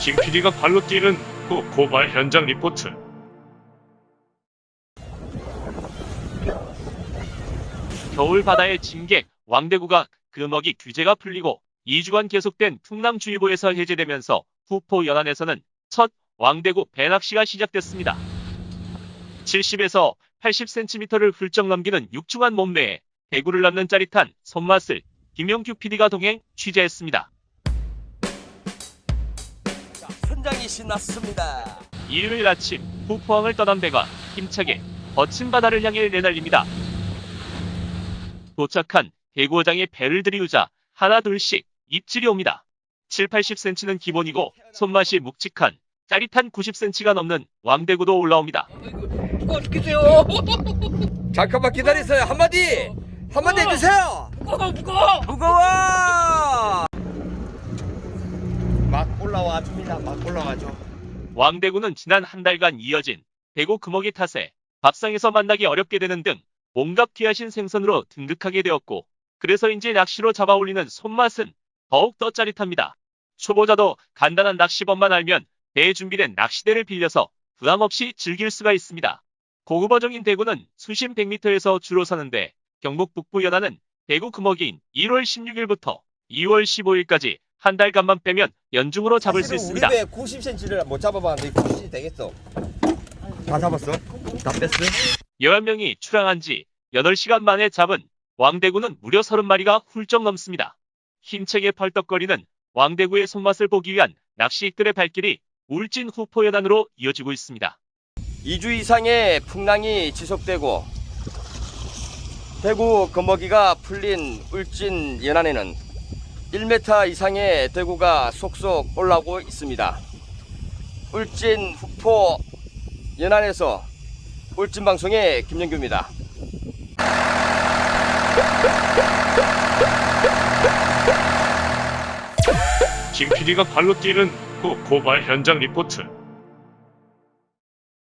김 PD가 발로 뛰는 고, 고발 현장 리포트. 겨울 바다의 진객 왕대구가 금어기 규제가 풀리고 2주간 계속된 풍랑주의보에서 해제되면서 후포 연안에서는 첫 왕대구 배낚시가 시작됐습니다. 70에서 80cm를 훌쩍 넘기는 육중한 몸매에 대구를 넘는 짜릿한 손맛을 김용규 PD가 동행 취재했습니다. 현장이 신났습니다. 일요일 아침 후포항을 떠난 배가 힘차게 거친 바다를 향해 내달립니다. 도착한 대구어장에 배를 들이우자 하나 둘씩 입질이 옵니다. 7, 80cm는 기본이고 손맛이 묵직한 짜릿한 90cm가 넘는 왕대구도 올라옵니다. 잠깐만 기다리세요. 한마디 한마디 해주세요. 무거워 무거워 무거워. 막 올라와 줍니다. 막 올라가죠. 왕대구는 지난 한 달간 이어진 대구 금어기 탓에 밥상에서 만나기 어렵게 되는 등 몸값 귀하신 생선으로 등극하게 되었고 그래서인지 낚시로 잡아 올리는 손맛은 더욱 더 짜릿합니다. 초보자도 간단한 낚시법만 알면 배에 준비된 낚시대를 빌려서 부담 없이 즐길 수가 있습니다. 고급어종인 대구는 수심 100m에서 주로 사는데 경북 북부 연안은 대구 금어기인 1월 16일부터 2월 15일까지 한 달간만 빼면 연중으로 잡을 수 있습니다. 우리 배 90cm를 못 잡아봤는데 90cm 되겠어. 다 잡았어? 다 뺐어? 11명이 출항한 지 8시간 만에 잡은 왕대구는 무려 30마리가 훌쩍 넘습니다. 힘차게 펄떡거리는 왕대구의 손맛을 보기 위한 낚시꾼의 발길이 울진 후포 연안으로 이어지고 있습니다. 2주 이상의 풍랑이 지속되고 대구 금어기가 풀린 울진 연안에는 1m 이상의 대구가 속속 올라오고 있습니다. 울진 후포 연안에서 울진 방송의 김영규입니다. 김 PD가 발로 뛰는 고, 고발 현장 리포트.